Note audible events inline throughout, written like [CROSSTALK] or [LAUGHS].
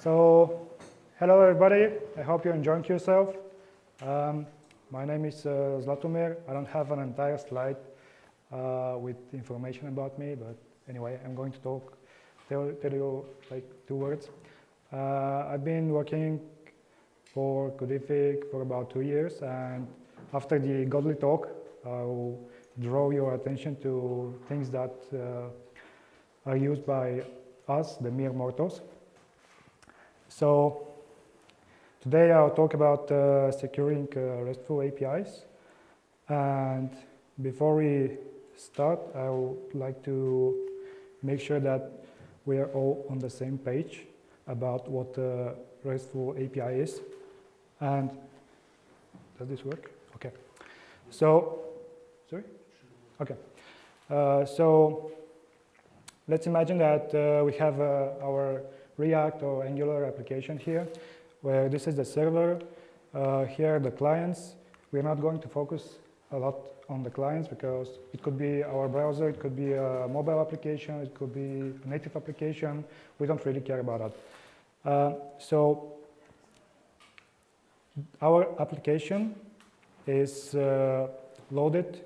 So, hello everybody. I hope you're enjoying yourself. Um, my name is uh, Zlatomir. I don't have an entire slide uh, with information about me, but anyway, I'm going to talk, tell, tell you like two words. Uh, I've been working for Codific for about two years, and after the godly talk, I'll draw your attention to things that uh, are used by us, the mere mortals. So today I'll talk about uh, securing uh, RESTful APIs. And before we start, I would like to make sure that we are all on the same page about what the RESTful API is. And does this work? Okay. So, sorry? Okay. Uh, so let's imagine that uh, we have uh, our React or Angular application here, where this is the server, uh, here the clients. We're not going to focus a lot on the clients because it could be our browser, it could be a mobile application, it could be a native application. We don't really care about that. Uh, so our application is uh, loaded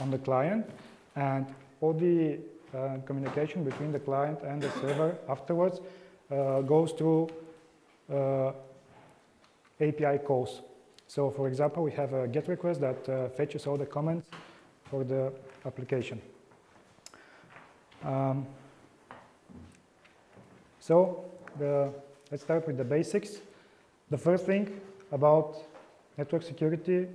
on the client and all the uh, communication between the client and the server afterwards goes through uh, API calls. So for example, we have a GET request that uh, fetches all the comments for the application. Um, so the, let's start with the basics. The first thing about network security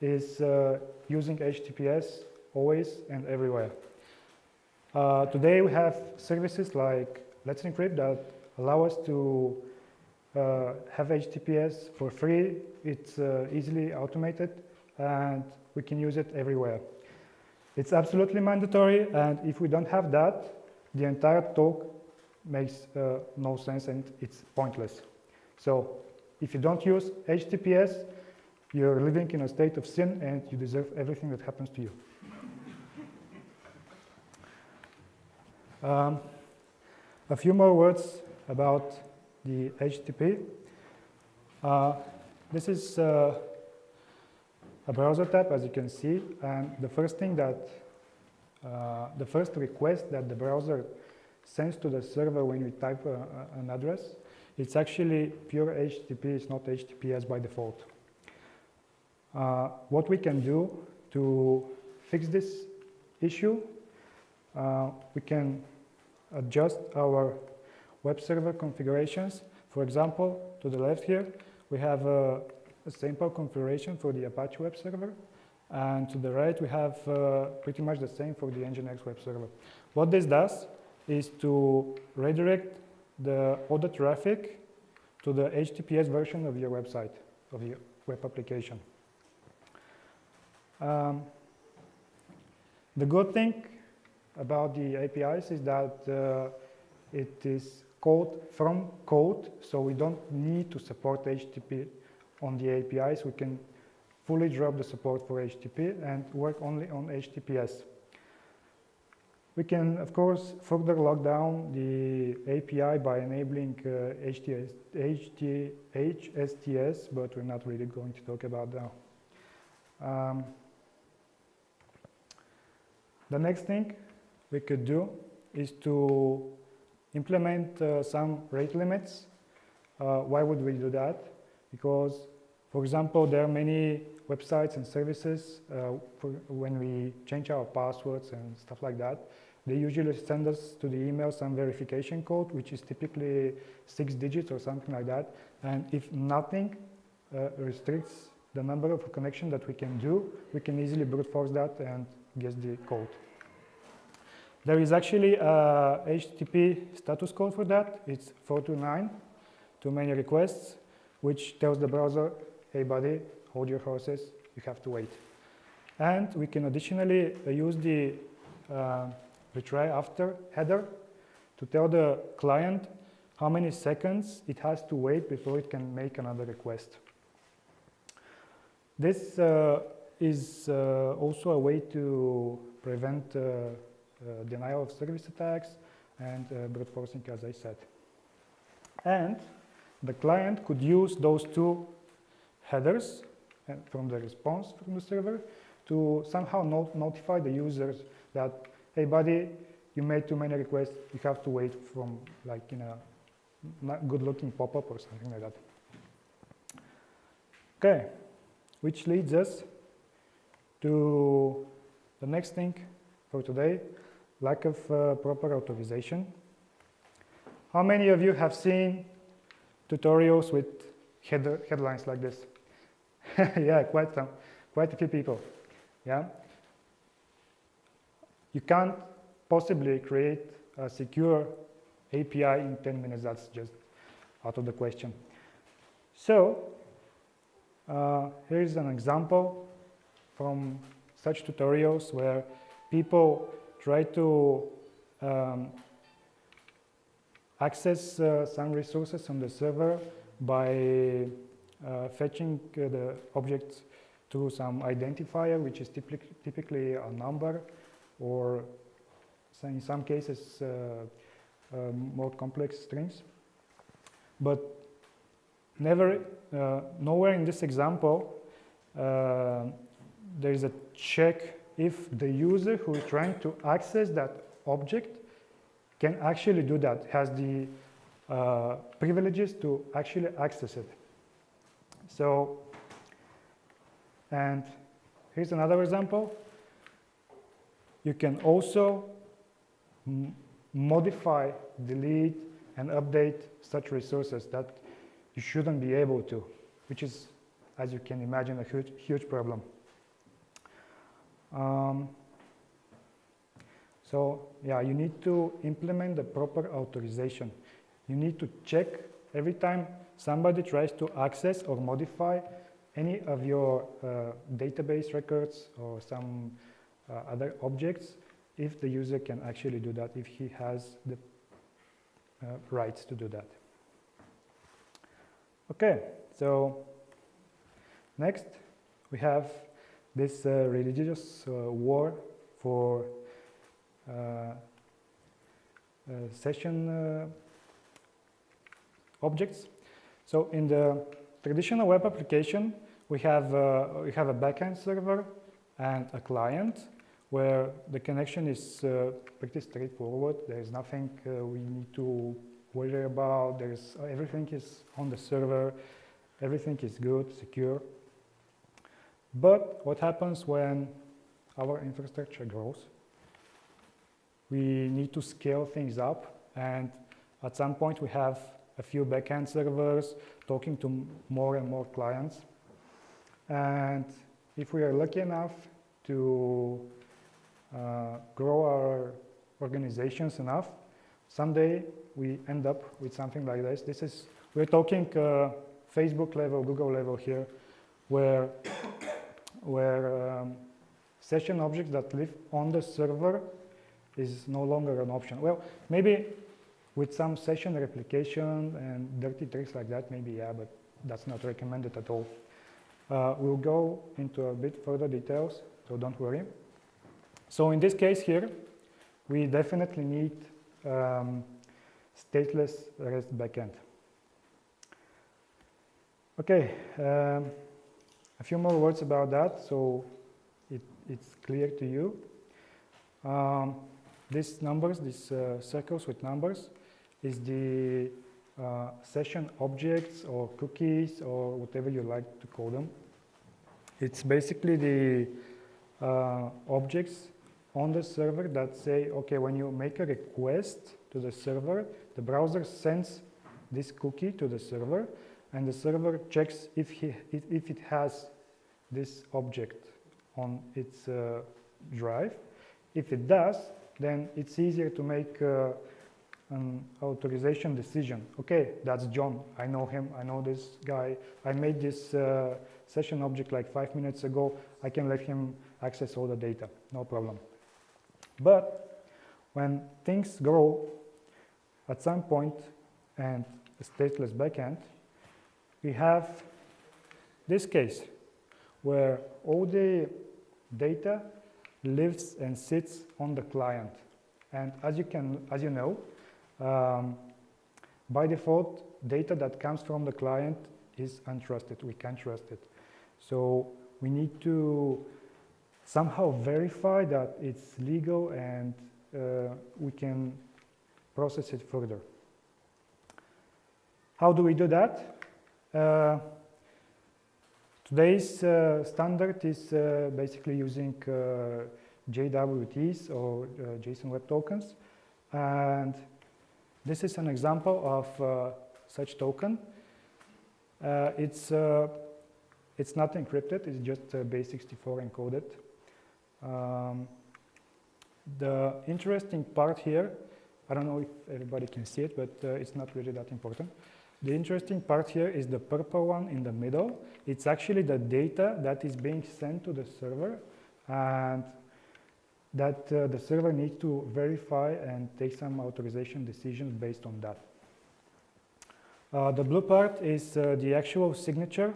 is uh, using HTTPS always and everywhere. Uh, today we have services like Let's Encrypt that allow us to uh, have HTTPS for free. It's uh, easily automated and we can use it everywhere. It's absolutely mandatory and if we don't have that, the entire talk makes uh, no sense and it's pointless. So if you don't use HTTPS, you're living in a state of sin and you deserve everything that happens to you. Um, a few more words about the HTTP. Uh, this is uh, a browser tab, as you can see, and the first thing that, uh, the first request that the browser sends to the server when we type an address, it's actually pure HTTP, it's not HTTPS by default. Uh, what we can do to fix this issue, uh, we can adjust our web server configurations. For example, to the left here, we have a, a simple configuration for the Apache web server. And to the right, we have uh, pretty much the same for the Nginx web server. What this does is to redirect the, all the traffic to the HTTPS version of your website, of your web application. Um, the good thing about the APIs is that uh, it is code from code, so we don't need to support HTTP on the APIs. We can fully drop the support for HTTP and work only on HTTPS. We can, of course, further lock down the API by enabling uh, HTS, HT, HSTS, but we're not really going to talk about that. Um, the next thing we could do is to implement uh, some rate limits. Uh, why would we do that? Because, for example, there are many websites and services uh, when we change our passwords and stuff like that. They usually send us to the email some verification code, which is typically six digits or something like that. And if nothing uh, restricts the number of connection that we can do, we can easily brute force that and guess the code. There is actually a HTTP status code for that. It's 429, too many requests, which tells the browser, hey buddy, hold your horses, you have to wait. And we can additionally uh, use the uh, retry after header to tell the client how many seconds it has to wait before it can make another request. This uh, is uh, also a way to prevent uh, denial of service attacks and uh, brute forcing, as I said. And the client could use those two headers from the response from the server to somehow not notify the users that, hey buddy, you made too many requests, you have to wait from like in a good looking pop-up or something like that. Okay, which leads us to the next thing for today, lack of uh, proper authorization. How many of you have seen tutorials with headlines like this? [LAUGHS] yeah, quite some, quite a few people. Yeah, you can't possibly create a secure API in 10 minutes. That's just out of the question. So uh, here's an example from such tutorials where people try to um, access uh, some resources on the server by uh, fetching uh, the objects to some identifier, which is typically, typically a number, or in some cases uh, um, more complex strings. But never, uh, nowhere in this example, uh, there is a check if the user who is trying to access that object can actually do that, has the uh, privileges to actually access it. So, and here's another example. You can also modify, delete, and update such resources that you shouldn't be able to, which is, as you can imagine, a huge, huge problem. Um, so yeah, you need to implement the proper authorization. You need to check every time somebody tries to access or modify any of your uh, database records or some uh, other objects if the user can actually do that, if he has the uh, rights to do that. Okay, so next we have this uh, religious uh, war for uh, uh, session objects. So in the traditional web application, we have, we have a backend server and a client where the connection is uh, pretty straightforward. There is nothing uh, we need to worry about. There's everything is on the server. Everything is good, secure. But what happens when our infrastructure grows? We need to scale things up and at some point we have a few backend servers talking to more and more clients. And if we are lucky enough to uh, grow our organizations enough, someday we end up with something like this. This is, we're talking uh, Facebook level, Google level here, where, where um, session objects that live on the server is no longer an option. Well, maybe with some session replication and dirty tricks like that, maybe yeah, but that's not recommended at all. Uh, we'll go into a bit further details, so don't worry. So in this case here, we definitely need um, stateless REST backend. Okay, um, a few more words about that so it, it's clear to you. Um, these numbers, these uh, circles with numbers, is the uh, session objects or cookies or whatever you like to call them. It's basically the uh, objects on the server that say, okay, when you make a request to the server, the browser sends this cookie to the server, and the server checks if, he, if it has this object on its uh, drive. If it does, then it's easier to make uh, an authorization decision. Okay, that's John. I know him. I know this guy. I made this uh, session object like five minutes ago. I can let him access all the data. No problem. But when things grow at some point and a stateless backend, we have this case where all the data lives and sits on the client. And as you can, as you know, um, by default, data that comes from the client is untrusted. We can't trust it. So we need to somehow verify that it's legal and uh, we can process it further. How do we do that? Uh, today's uh, standard is uh, basically using uh, JWTs or uh, JSON Web Tokens. And this is an example of such token. it's, it's not encrypted, it's just base64 encoded. Um, the interesting part here, I don't know if everybody can see it, but uh, it's not really that important. The interesting part here is the purple one in the middle. It's actually the data that is being sent to the server and that uh, the server needs to verify and take some authorization decisions based on that. Uh, the blue part is uh, the actual signature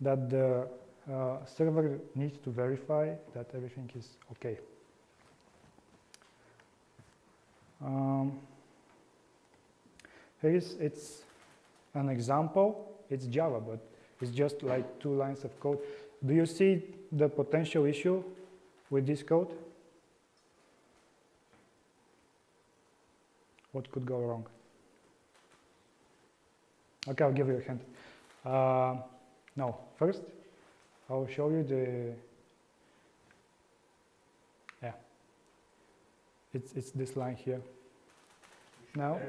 that the uh, server needs to verify that everything is okay. Um, here is it's an example. It's Java, but it's just like two lines of code. Do you see the potential issue with this code? What could go wrong? Okay, I'll give you a hint. Uh, no, first, I'll show you the, yeah, it's, it's this line here. Now,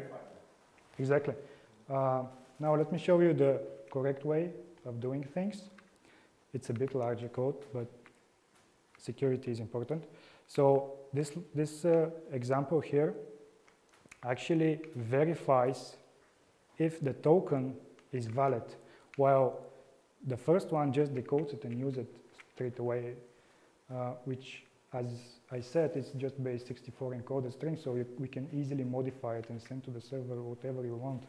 exactly. Uh, now let me show you the correct way of doing things. It's a bit larger code, but security is important. So this, this uh, example here actually verifies if the token is valid, while the first one just decodes it and uses it straight away, uh, which, as I said, is just base 64 encoded string, so we can easily modify it and send to the server whatever you want.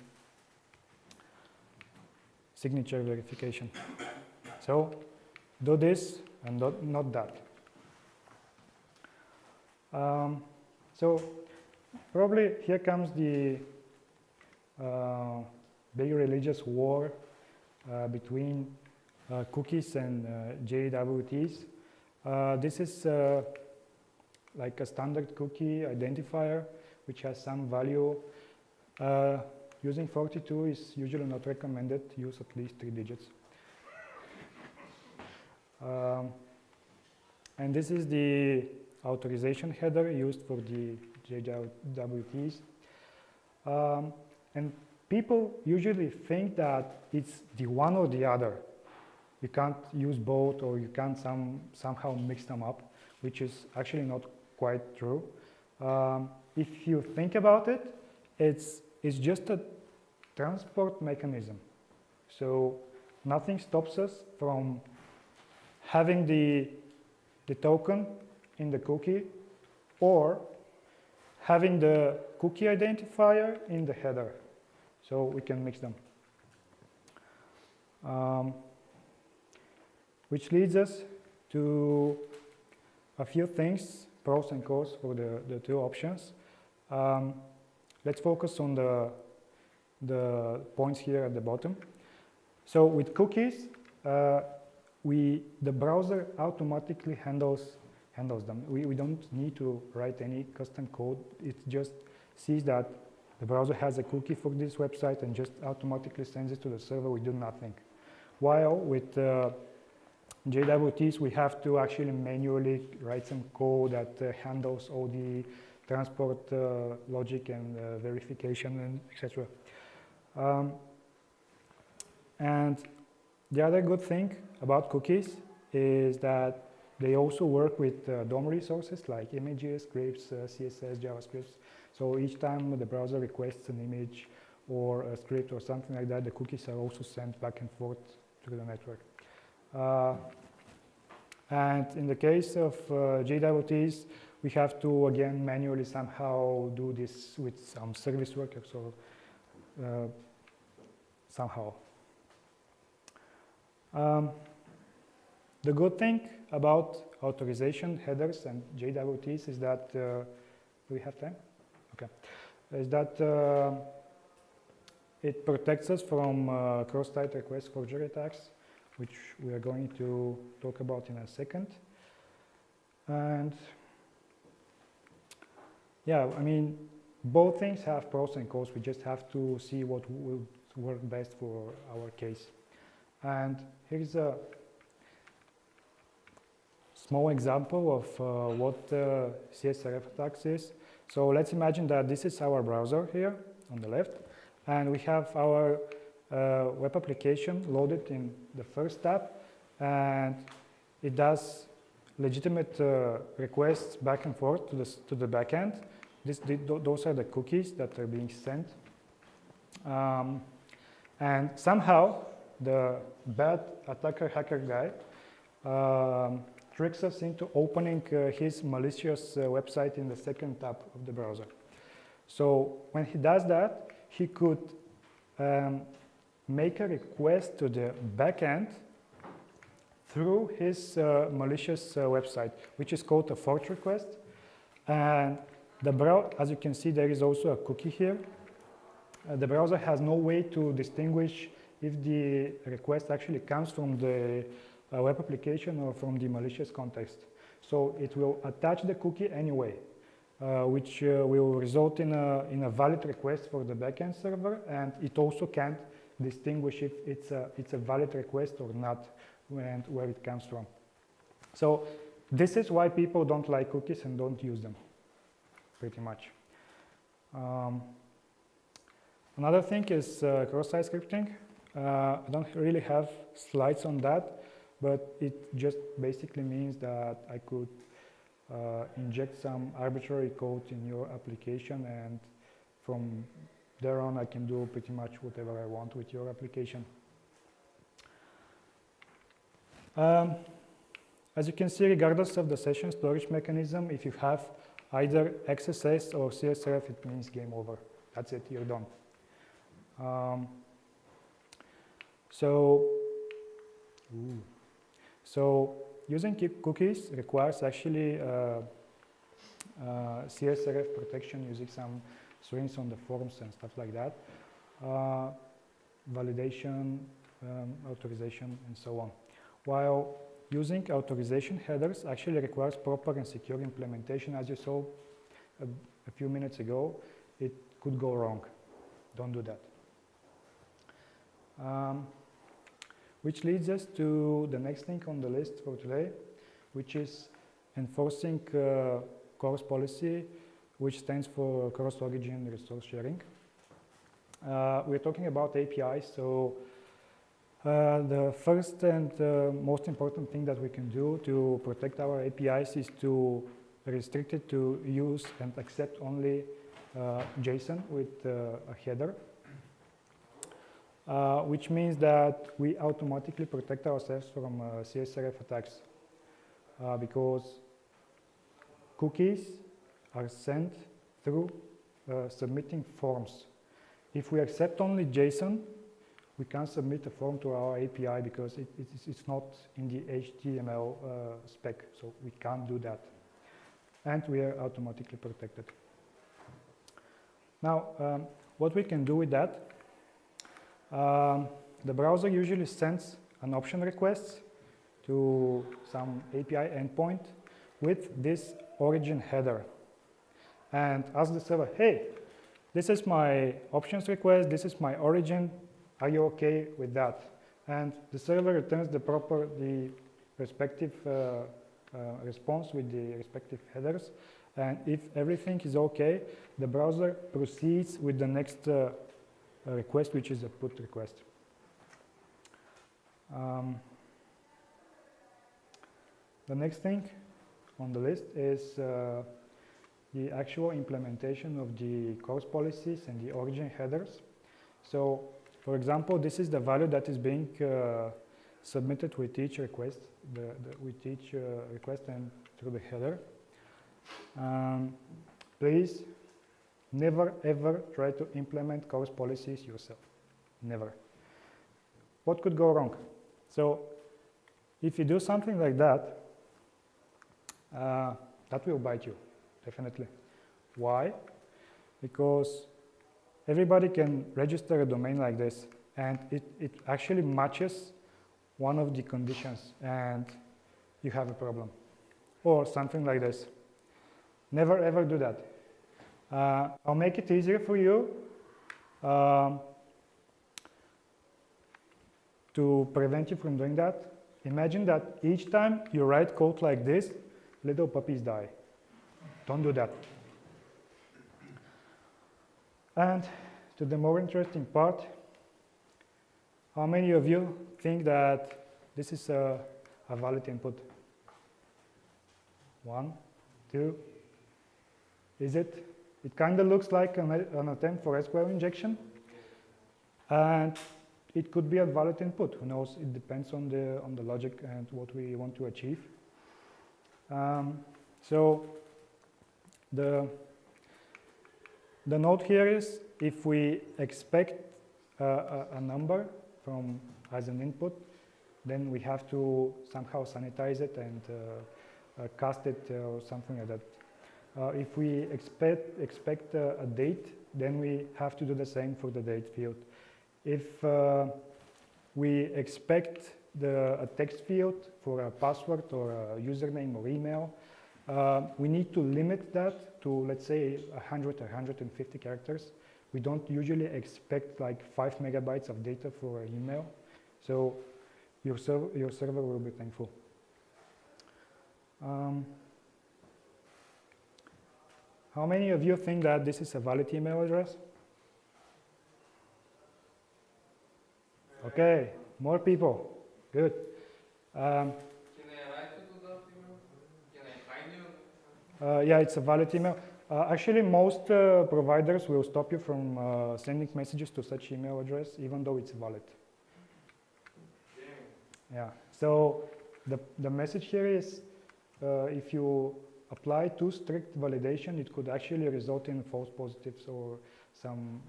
Signature verification. So do this and not, not that. Um, so probably here comes the uh, big religious war uh, between uh, cookies and uh, JWTs. Uh, this is like a standard cookie identifier which has some value. Using 42 is usually not recommended. Use at least three digits. Um, and this is the authorization header used for the JWTs. Um, and people usually think that it's the one or the other. You can't use both or you can't some, somehow mix them up, which is actually not quite true. Um, if you think about it, it's, it's just a transport mechanism. So nothing stops us from having the, the token in the cookie or having the cookie identifier in the header. So we can mix them. Um, which leads us to a few things, pros and cons for the, the two options. Um, let's focus on the, the points here at the bottom. So with cookies, uh, we, the browser automatically handles, handles them. We, we don't need to write any custom code. It just sees that the browser has a cookie for this website and just automatically sends it to the server. We do nothing. While with uh, JWTs, we have to actually manually write some code that uh, handles all the transport uh, logic and uh, verification and etc. Um, and the other good thing about cookies is that they also work with uh, DOM resources like images, scripts, uh, CSS, JavaScript. So each time the browser requests an image or a script or something like that, the cookies are also sent back and forth through the network. Uh, and in the case of uh, JWTs, we have to again manually somehow do this with some service workers or uh, somehow. Um, the good thing about authorization headers and JWTs is that, uh, we have time? Okay. Is that uh, it protects us from uh, cross-site request forgery attacks, which we are going to talk about in a second. And yeah, I mean, both things have pros and cons. We just have to see what will work best for our case. And here's a small example of uh, what uh, CSRF attacks is. So let's imagine that this is our browser here on the left, and we have our uh, web application loaded in the first tab, and it does legitimate uh, requests back and forth to the, to the backend. This, those are the cookies that are being sent. Um, and somehow the bad attacker hacker guy um, tricks us into opening uh, his malicious uh, website in the second tab of the browser. So when he does that, he could um, make a request to the backend through his uh, malicious uh, website, which is called a fork request. And the as you can see, there is also a cookie here. Uh, the browser has no way to distinguish if the request actually comes from the uh, web application or from the malicious context. So it will attach the cookie anyway, uh, which uh, will result in a, in a valid request for the backend server, and it also can't distinguish if it's a, it's a valid request or not and where it comes from. So this is why people don't like cookies and don't use them, pretty much. Um, another thing is uh, cross-site scripting. Uh, I don't really have slides on that, but it just basically means that I could uh, inject some arbitrary code in your application and from there on I can do pretty much whatever I want with your application. Um, as you can see, regardless of the session storage mechanism, if you have either XSS or CSRF, it means game over. That's it, you're done. Um, so, ooh. so using cookies requires actually uh, uh, CSRF protection using some strings on the forms and stuff like that, uh, validation, um, authorization, and so on while using authorization headers actually requires proper and secure implementation. As you saw a, a few minutes ago, it could go wrong. Don't do that. Um, which leads us to the next thing on the list for today, which is enforcing uh, CORS policy, which stands for cross-origin resource sharing. Uh, we're talking about APIs, so uh, the first and uh, most important thing that we can do to protect our APIs is to restrict it to use and accept only uh, JSON with uh, a header, uh, which means that we automatically protect ourselves from CSRF attacks because cookies are sent through submitting forms. If we accept only JSON, we can't submit a form to our API because it, it's, it's, not in the HTML uh, spec, so we can't do that. And we are automatically protected. Now, um, what we can do with that, um, the browser usually sends an option request to some API endpoint with this origin header and ask the server, hey, this is my options request, this is my origin, are you okay with that? And the server returns the proper, the respective uh, uh, response with the respective headers. And if everything is okay, the browser proceeds with the next uh, request, which is a put request. Um, the next thing on the list is uh, the actual implementation of the CORS policies and the origin headers. So for example, this is the value that is being uh, submitted with each request, the, the, with each uh, request and through the header. Um, please never ever try to implement CORS policies yourself. Never. What could go wrong? So if you do something like that, uh, that will bite you, definitely. Why? Because everybody can register a domain like this and it, it actually matches one of the conditions and you have a problem. Or something like this. Never ever do that. Uh, I'll make it easier for you um, to prevent you from doing that. Imagine that each time you write code like this, little puppies die. Don't do that. And to the more interesting part, how many of you think that this is a, a valid input? One, two. Is it? It kind of looks like an, an, attempt for SQL injection. And it could be a valid input. Who knows? It depends on the, on the logic and what we want to achieve. Um, so the, the note here is if we expect uh, a, a, number from as an input, then we have to somehow sanitize it and uh, uh, cast it or something like that. Uh, if we expect, expect a date, then we have to do the same for the date field. If uh, we expect the, a text field for a password or a username or email, uh, we need to limit that to, let's say, 100 or 150 characters. We don't usually expect like 5 megabytes of data for an email. So your, serv your server will be thankful. Um, how many of you think that this is a valid email address? Okay, more people. Good. Um, yeah, it's a valid email. Uh, actually, most uh, providers will stop you from uh, sending messages to such email address, even though it's valid. Yeah. So the the message here is, uh, if you apply too strict validation, it could actually result in false positives or some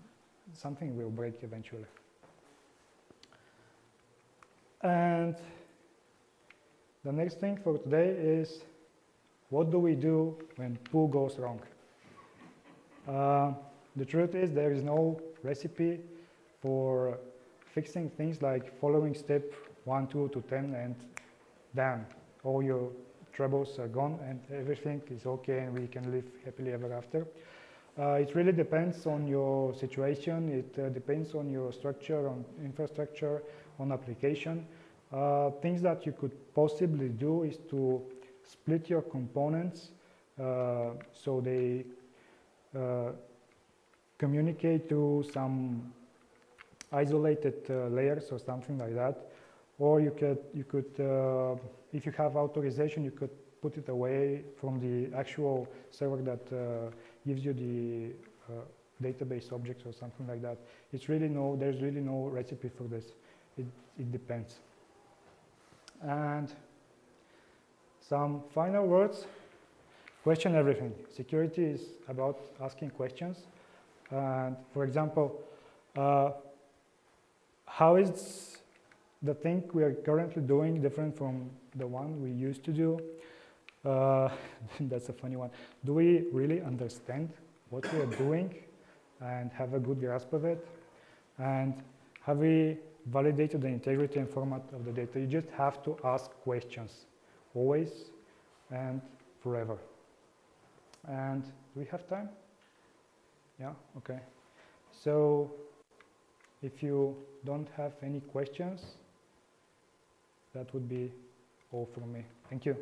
something will break eventually. And the next thing for today is what do we do when poo goes wrong? Uh, the truth is there is no recipe for fixing things like following step 1, 2 to 10 and then all your troubles are gone and everything is okay and we can live happily ever after. Uh, it really depends on your situation, it uh, depends on your structure, on infrastructure, on application. Uh, things that you could possibly do is to split your components uh, so they uh, communicate to some isolated uh, layers or something like that. Or you could, you could uh, if you have authorization, you could put it away from the actual server that uh, gives you the uh, database objects or something like that. It's really no, there's really no recipe for this. It, it depends. And some final words. Question everything. Security is about asking questions. And for example, uh, how is the thing we are currently doing different from the one we used to do? Uh, [LAUGHS] that's a funny one. Do we really understand what we are doing and have a good grasp of it? And have we validated the integrity and format of the data? You just have to ask questions always and forever. And do we have time? Yeah, okay. So if you don't have any questions, that would be all from me. Thank you.